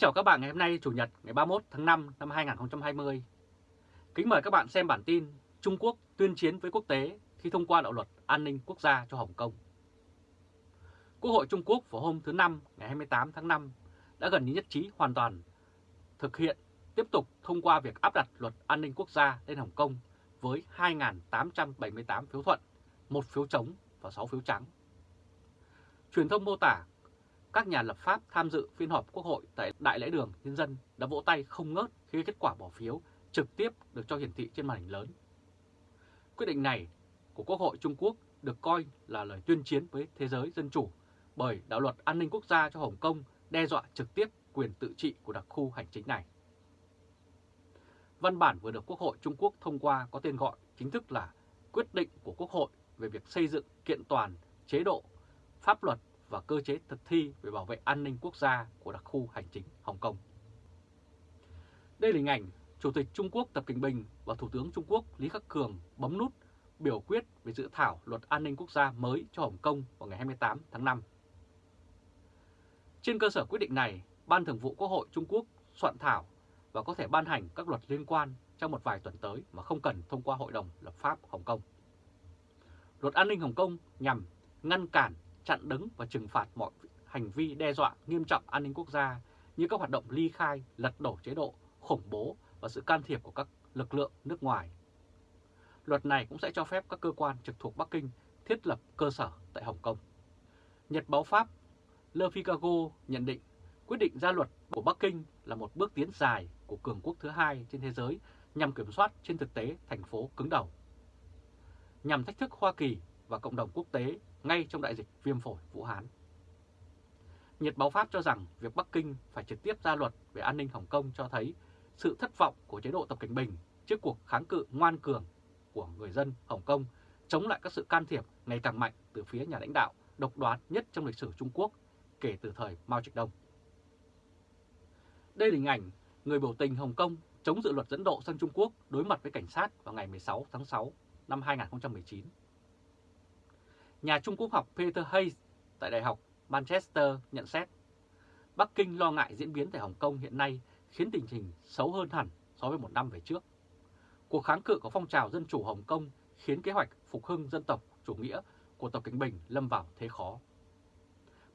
Kính chào các bạn ngày hôm nay Chủ nhật ngày 31 tháng 5 năm 2020. Kính mời các bạn xem bản tin Trung Quốc tuyên chiến với quốc tế khi thông qua đạo luật an ninh quốc gia cho Hồng Kông. Quốc hội Trung Quốc vào hôm thứ Năm ngày 28 tháng 5 đã gần như nhất trí hoàn toàn thực hiện tiếp tục thông qua việc áp đặt luật an ninh quốc gia lên Hồng Kông với 2.878 phiếu thuận, một phiếu chống và 6 phiếu trắng. Truyền thông mô tả các nhà lập pháp tham dự phiên họp Quốc hội tại Đại lễ đường Nhân dân đã vỗ tay không ngớt khi kết quả bỏ phiếu trực tiếp được cho hiển thị trên màn hình lớn. Quyết định này của Quốc hội Trung Quốc được coi là lời tuyên chiến với thế giới dân chủ bởi đạo luật an ninh quốc gia cho Hồng Kông đe dọa trực tiếp quyền tự trị của đặc khu hành chính này. Văn bản vừa được Quốc hội Trung Quốc thông qua có tên gọi chính thức là Quyết định của Quốc hội về việc xây dựng kiện toàn chế độ, pháp luật và cơ chế thực thi về bảo vệ an ninh quốc gia của đặc khu hành chính Hồng Kông. Đây là hình ảnh Chủ tịch Trung Quốc Tập Cận Bình và Thủ tướng Trung Quốc Lý Khắc Cường bấm nút biểu quyết về dự thảo luật an ninh quốc gia mới cho Hồng Kông vào ngày 28 tháng 5. Trên cơ sở quyết định này, Ban Thường vụ Quốc hội Trung Quốc soạn thảo và có thể ban hành các luật liên quan trong một vài tuần tới mà không cần thông qua Hội đồng lập pháp Hồng Kông. Luật an ninh Hồng Kông nhằm ngăn cản chặn đứng và trừng phạt mọi hành vi đe dọa nghiêm trọng an ninh quốc gia như các hoạt động ly khai, lật đổ chế độ, khủng bố và sự can thiệp của các lực lượng nước ngoài. Luật này cũng sẽ cho phép các cơ quan trực thuộc Bắc Kinh thiết lập cơ sở tại Hồng Kông. Nhật báo Pháp Le Figaro nhận định quyết định ra luật của Bắc Kinh là một bước tiến dài của cường quốc thứ hai trên thế giới nhằm kiểm soát trên thực tế thành phố cứng đầu. Nhằm thách thức Hoa Kỳ và cộng đồng quốc tế ngay trong đại dịch viêm phổi Vũ Hán. Nhật báo Pháp cho rằng việc Bắc Kinh phải trực tiếp ra luật về an ninh Hồng Kông cho thấy sự thất vọng của chế độ Tập Cảnh Bình trước cuộc kháng cự ngoan cường của người dân Hồng Kông chống lại các sự can thiệp ngày càng mạnh từ phía nhà lãnh đạo độc đoán nhất trong lịch sử Trung Quốc kể từ thời Mao Trạch Đông. Đây là hình ảnh người biểu tình Hồng Kông chống dự luật dẫn độ sang Trung Quốc đối mặt với cảnh sát vào ngày 16 tháng 6 năm 2019. Nhà Trung Quốc học Peter Hayes tại Đại học Manchester nhận xét, Bắc Kinh lo ngại diễn biến tại Hồng Kông hiện nay khiến tình hình xấu hơn hẳn so với một năm về trước. Cuộc kháng cự của phong trào dân chủ Hồng Kông khiến kế hoạch phục hưng dân tộc chủ nghĩa của Tập Cận Bình lâm vào thế khó.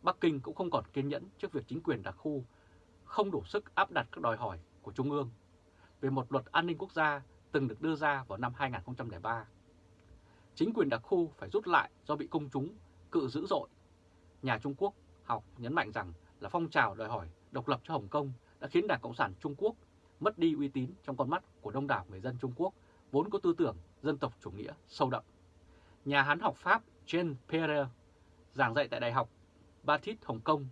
Bắc Kinh cũng không còn kiên nhẫn trước việc chính quyền đặc khu không đủ sức áp đặt các đòi hỏi của Trung ương về một luật an ninh quốc gia từng được đưa ra vào năm 2003 chính quyền đặc khu phải rút lại do bị công chúng cự dữ dội. Nhà Trung Quốc học nhấn mạnh rằng là phong trào đòi hỏi độc lập cho Hồng Kông đã khiến Đảng Cộng sản Trung Quốc mất đi uy tín trong con mắt của đông đảo người dân Trung Quốc vốn có tư tưởng dân tộc chủ nghĩa sâu đậm. Nhà hán học Pháp Jean Pierre giảng dạy tại Đại học Baptiste Hồng Kông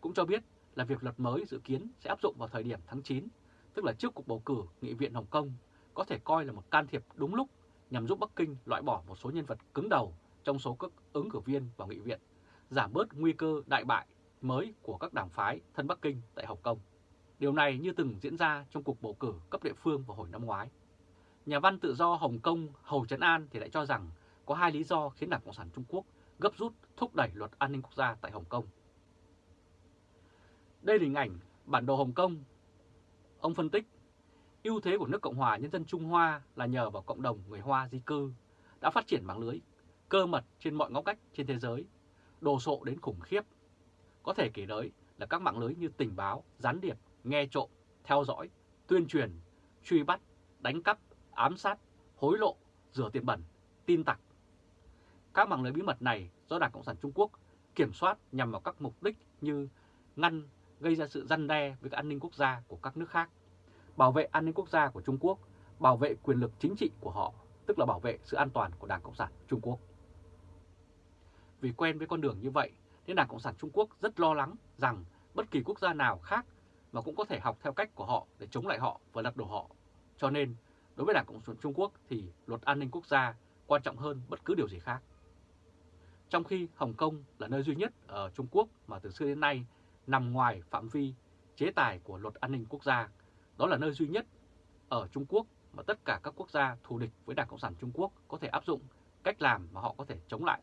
cũng cho biết là việc luật mới dự kiến sẽ áp dụng vào thời điểm tháng 9, tức là trước cuộc bầu cử Nghị viện Hồng Kông, có thể coi là một can thiệp đúng lúc nhằm giúp Bắc Kinh loại bỏ một số nhân vật cứng đầu trong số các ứng cử viên vào nghị viện, giảm bớt nguy cơ đại bại mới của các đảng phái thân Bắc Kinh tại Hồng Kông. Điều này như từng diễn ra trong cuộc bầu cử cấp địa phương vào hồi năm ngoái. Nhà văn tự do Hồng Kông Hầu Trấn An thì lại cho rằng có hai lý do khiến Đảng Cộng sản Trung Quốc gấp rút thúc đẩy luật an ninh quốc gia tại Hồng Kông. Đây là hình ảnh bản đồ Hồng Kông. Ông phân tích ưu thế của nước Cộng hòa Nhân dân Trung Hoa là nhờ vào cộng đồng người Hoa di cư đã phát triển mạng lưới cơ mật trên mọi ngóc cách trên thế giới, đồ sộ đến khủng khiếp. Có thể kể tới là các mạng lưới như tình báo, gián điệp, nghe trộm, theo dõi, tuyên truyền, truy bắt, đánh cắp, ám sát, hối lộ, rửa tiền bẩn, tin tặc. Các mạng lưới bí mật này do Đảng Cộng sản Trung Quốc kiểm soát nhằm vào các mục đích như ngăn gây ra sự răn đe với các an ninh quốc gia của các nước khác bảo vệ an ninh quốc gia của Trung Quốc, bảo vệ quyền lực chính trị của họ, tức là bảo vệ sự an toàn của Đảng Cộng sản Trung Quốc. Vì quen với con đường như vậy, nên Đảng Cộng sản Trung Quốc rất lo lắng rằng bất kỳ quốc gia nào khác mà cũng có thể học theo cách của họ để chống lại họ và lật đổ họ. Cho nên, đối với Đảng Cộng sản Trung Quốc thì luật an ninh quốc gia quan trọng hơn bất cứ điều gì khác. Trong khi Hồng Kông là nơi duy nhất ở Trung Quốc mà từ xưa đến nay nằm ngoài phạm vi chế tài của luật an ninh quốc gia đó là nơi duy nhất ở Trung Quốc mà tất cả các quốc gia thù địch với Đảng Cộng sản Trung Quốc có thể áp dụng cách làm mà họ có thể chống lại.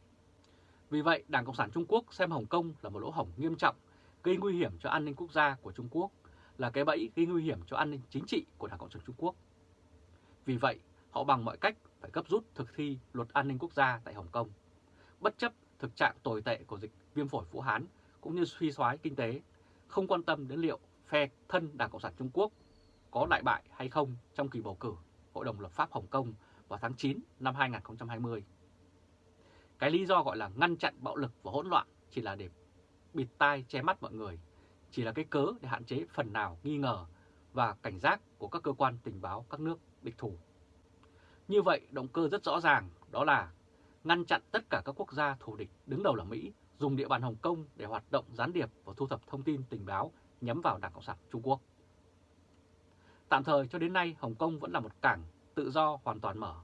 Vì vậy, Đảng Cộng sản Trung Quốc xem Hồng Kông là một lỗ hổng nghiêm trọng, gây nguy hiểm cho an ninh quốc gia của Trung Quốc, là cái bẫy gây nguy hiểm cho an ninh chính trị của Đảng Cộng sản Trung Quốc. Vì vậy, họ bằng mọi cách phải gấp rút thực thi luật an ninh quốc gia tại Hồng Kông, bất chấp thực trạng tồi tệ của dịch viêm phổi Vũ Hán cũng như suy thoái kinh tế, không quan tâm đến liệu phe thân Đảng Cộng sản Trung Quốc có đại bại hay không trong kỳ bầu cử Hội đồng lập pháp Hồng Kông vào tháng 9 năm 2020. Cái lý do gọi là ngăn chặn bạo lực và hỗn loạn chỉ là để bịt tai che mắt mọi người, chỉ là cái cớ để hạn chế phần nào nghi ngờ và cảnh giác của các cơ quan tình báo các nước địch thủ. Như vậy, động cơ rất rõ ràng đó là ngăn chặn tất cả các quốc gia thù địch đứng đầu là Mỹ dùng địa bàn Hồng Kông để hoạt động gián điệp và thu thập thông tin tình báo nhắm vào Đảng Cộng sản Trung Quốc. Tạm thời cho đến nay, Hồng Kông vẫn là một cảng tự do hoàn toàn mở.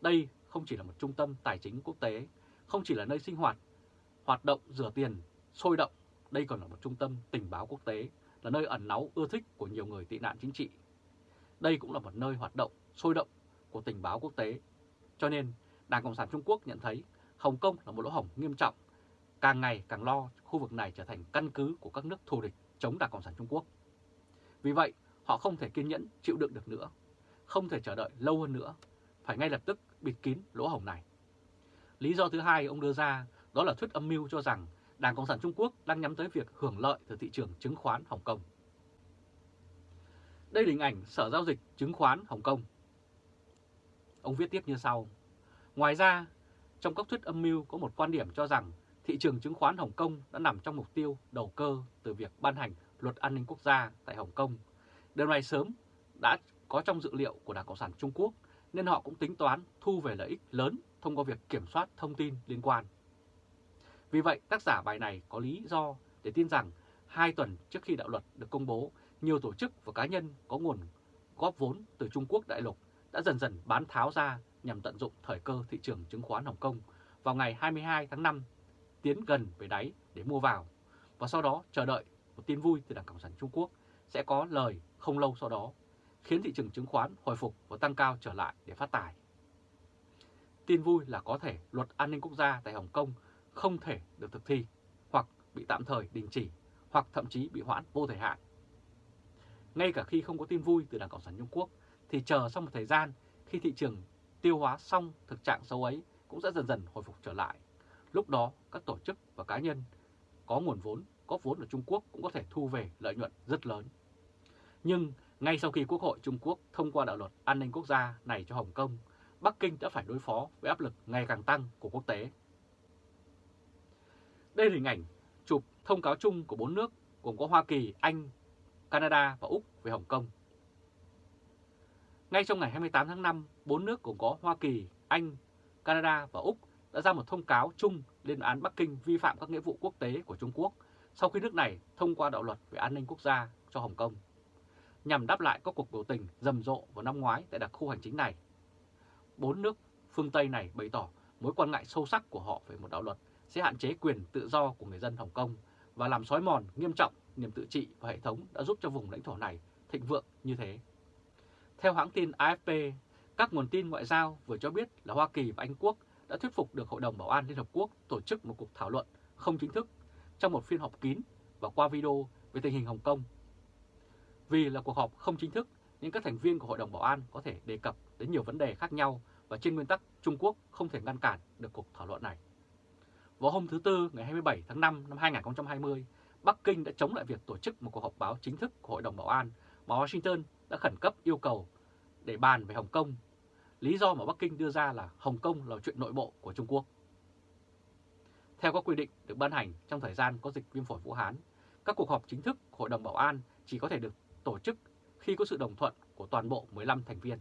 Đây không chỉ là một trung tâm tài chính quốc tế, không chỉ là nơi sinh hoạt, hoạt động rửa tiền, sôi động, đây còn là một trung tâm tình báo quốc tế, là nơi ẩn náu ưa thích của nhiều người tị nạn chính trị. Đây cũng là một nơi hoạt động sôi động của tình báo quốc tế. Cho nên, Đảng Cộng sản Trung Quốc nhận thấy Hồng Kông là một lỗ hổng nghiêm trọng, càng ngày càng lo khu vực này trở thành căn cứ của các nước thù địch chống Đảng Cộng sản Trung Quốc. Vì vậy, họ không thể kiên nhẫn chịu đựng được nữa, không thể chờ đợi lâu hơn nữa, phải ngay lập tức bịt kín lỗ hổng này. Lý do thứ hai ông đưa ra đó là thuyết âm mưu cho rằng Đảng Cộng sản Trung Quốc đang nhắm tới việc hưởng lợi từ thị trường chứng khoán Hồng Kông. Đây là hình ảnh Sở Giao dịch Chứng khoán Hồng Kông. Ông viết tiếp như sau. Ngoài ra, trong các thuyết âm mưu có một quan điểm cho rằng thị trường chứng khoán Hồng Kông đã nằm trong mục tiêu đầu cơ từ việc ban hành luật an ninh quốc gia tại Hồng Kông. Điều này sớm đã có trong dự liệu của Đảng Cộng sản Trung Quốc nên họ cũng tính toán thu về lợi ích lớn thông qua việc kiểm soát thông tin liên quan. Vì vậy, tác giả bài này có lý do để tin rằng hai tuần trước khi đạo luật được công bố, nhiều tổ chức và cá nhân có nguồn góp vốn từ Trung Quốc đại lục đã dần dần bán tháo ra nhằm tận dụng thời cơ thị trường chứng khoán Hồng Kông vào ngày 22 tháng 5 tiến gần về đáy để mua vào và sau đó chờ đợi một tin vui từ Đảng Cộng sản Trung Quốc sẽ có lời không lâu sau đó, khiến thị trường chứng khoán hồi phục và tăng cao trở lại để phát tài. Tin vui là có thể luật an ninh quốc gia tại Hồng Kông không thể được thực thi, hoặc bị tạm thời đình chỉ, hoặc thậm chí bị hoãn vô thời hạn. Ngay cả khi không có tin vui từ Đảng Cộng sản Trung Quốc, thì chờ sau một thời gian khi thị trường tiêu hóa xong thực trạng xấu ấy cũng sẽ dần dần hồi phục trở lại. Lúc đó, các tổ chức và cá nhân có nguồn vốn, có vốn ở Trung Quốc cũng có thể thu về lợi nhuận rất lớn. Nhưng ngay sau khi Quốc hội Trung Quốc thông qua đạo luật an ninh quốc gia này cho Hồng Kông, Bắc Kinh đã phải đối phó với áp lực ngày càng tăng của quốc tế. Đây là hình ảnh chụp thông cáo chung của bốn nước gồm có Hoa Kỳ, Anh, Canada và Úc về Hồng Kông. Ngay trong ngày 28 tháng 5, bốn nước gồm có Hoa Kỳ, Anh, Canada và Úc đã ra một thông cáo chung lên án Bắc Kinh vi phạm các nghĩa vụ quốc tế của Trung Quốc sau khi nước này thông qua đạo luật về an ninh quốc gia cho Hồng Kông, nhằm đáp lại các cuộc biểu tình rầm rộ vào năm ngoái tại đặc khu hành chính này. Bốn nước phương Tây này bày tỏ mối quan ngại sâu sắc của họ về một đạo luật sẽ hạn chế quyền tự do của người dân Hồng Kông và làm xói mòn nghiêm trọng niềm tự trị và hệ thống đã giúp cho vùng lãnh thổ này thịnh vượng như thế. Theo hãng tin AFP, các nguồn tin ngoại giao vừa cho biết là Hoa Kỳ và Anh Quốc đã thuyết phục được Hội đồng Bảo an Liên Hợp Quốc tổ chức một cuộc thảo luận không chính thức trong một phiên họp kín và qua video về tình hình Hồng Kông. Vì là cuộc họp không chính thức nên các thành viên của Hội đồng Bảo an có thể đề cập đến nhiều vấn đề khác nhau và trên nguyên tắc Trung Quốc không thể ngăn cản được cuộc thảo luận này. Vào hôm thứ Tư ngày 27 tháng 5 năm 2020, Bắc Kinh đã chống lại việc tổ chức một cuộc họp báo chính thức của Hội đồng Bảo an mà Washington đã khẩn cấp yêu cầu để bàn về Hồng Kông. Lý do mà Bắc Kinh đưa ra là Hồng Kông là chuyện nội bộ của Trung Quốc. Theo các quy định được ban hành trong thời gian có dịch viêm phổi Vũ Hán, các cuộc họp chính thức của Hội đồng Bảo an chỉ có thể được tổ chức khi có sự đồng thuận của toàn bộ 15 thành viên.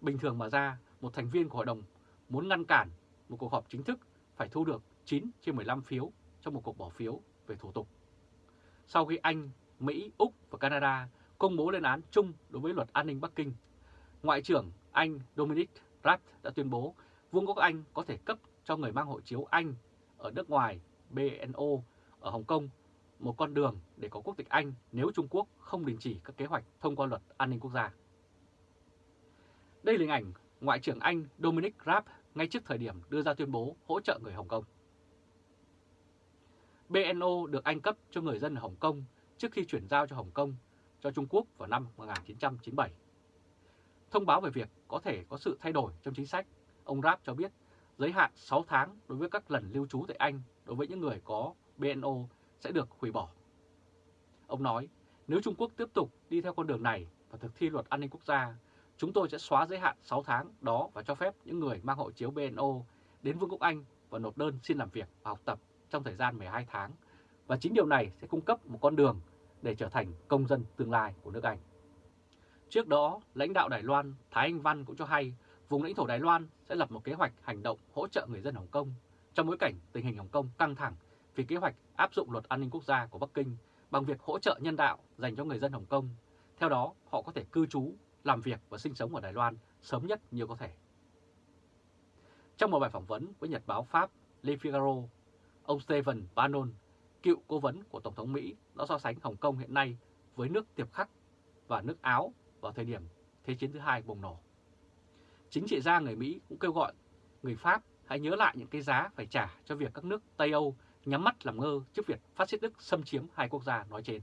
Bình thường mà ra, một thành viên của Hội đồng muốn ngăn cản một cuộc họp chính thức phải thu được 9 trên 15 phiếu trong một cuộc bỏ phiếu về thủ tục. Sau khi Anh, Mỹ, Úc và Canada công bố lên án chung đối với luật an ninh Bắc Kinh, Ngoại trưởng Anh Dominic Raab đã tuyên bố Vương quốc Anh có thể cấp cho người mang hộ chiếu Anh ở nước ngoài BNO ở Hồng Kông một con đường để có quốc tịch Anh nếu Trung Quốc không đình chỉ các kế hoạch thông qua luật an ninh quốc gia. Đây là hình ảnh Ngoại trưởng Anh Dominic Raab ngay trước thời điểm đưa ra tuyên bố hỗ trợ người Hồng Kông. BNO được Anh cấp cho người dân ở Hồng Kông trước khi chuyển giao cho Hồng Kông cho Trung Quốc vào năm 1997. Thông báo về việc có thể có sự thay đổi trong chính sách, ông Raab cho biết giới hạn 6 tháng đối với các lần lưu trú tại Anh đối với những người có BNO sẽ được hủy bỏ. Ông nói, nếu Trung Quốc tiếp tục đi theo con đường này và thực thi luật an ninh quốc gia, chúng tôi sẽ xóa giới hạn 6 tháng đó và cho phép những người mang hộ chiếu BNO đến Vương quốc Anh và nộp đơn xin làm việc và học tập trong thời gian 12 tháng. Và chính điều này sẽ cung cấp một con đường để trở thành công dân tương lai của nước Anh. Trước đó, lãnh đạo Đài Loan Thái Anh Văn cũng cho hay vùng lãnh thổ Đài Loan sẽ lập một kế hoạch hành động hỗ trợ người dân Hồng Kông trong bối cảnh tình hình Hồng Kông căng thẳng vì kế hoạch áp dụng luật an ninh quốc gia của Bắc Kinh bằng việc hỗ trợ nhân đạo dành cho người dân Hồng Kông. Theo đó, họ có thể cư trú, làm việc và sinh sống ở Đài Loan sớm nhất như có thể. Trong một bài phỏng vấn với Nhật báo Pháp Le Figaro, ông Stephen Bannon, cựu cố vấn của Tổng thống Mỹ đã so sánh Hồng Kông hiện nay với nước Tiệp Khắc và nước Áo vào thời điểm Thế chiến thứ hai bùng nổ. Chính trị gia người Mỹ cũng kêu gọi người Pháp hãy nhớ lại những cái giá phải trả cho việc các nước Tây Âu nhắm mắt làm ngơ trước việc phát xít Đức xâm chiếm hai quốc gia nói trên.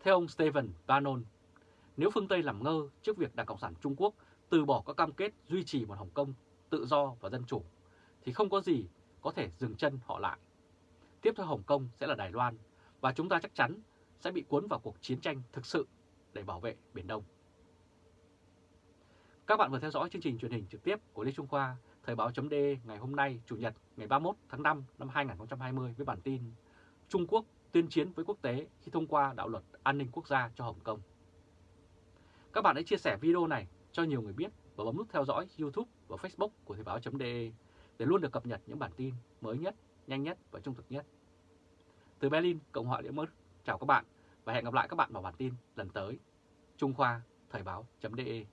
Theo ông Stephen Bannon, nếu phương Tây làm ngơ trước việc Đảng Cộng sản Trung Quốc từ bỏ các cam kết duy trì một Hồng Kông tự do và dân chủ, thì không có gì có thể dừng chân họ lại. Tiếp theo Hồng Kông sẽ là Đài Loan, và chúng ta chắc chắn sẽ bị cuốn vào cuộc chiến tranh thực sự để bảo vệ Biển Đông. Các bạn vừa theo dõi chương trình truyền hình trực tiếp của Lê Trung Khoa, Thời báo chấm ngày hôm nay, Chủ nhật ngày 31 tháng 5 năm 2020 với bản tin Trung Quốc tuyên chiến với quốc tế khi thông qua đạo luật an ninh quốc gia cho Hồng Kông. Các bạn hãy chia sẻ video này cho nhiều người biết và bấm nút theo dõi YouTube và Facebook của Thời báo.de để luôn được cập nhật những bản tin mới nhất, nhanh nhất và trung thực nhất. Từ Berlin, Cộng hòa Liên Mức, chào các bạn và hẹn gặp lại các bạn vào bản tin lần tới. Trung Khoa, Thời báo.de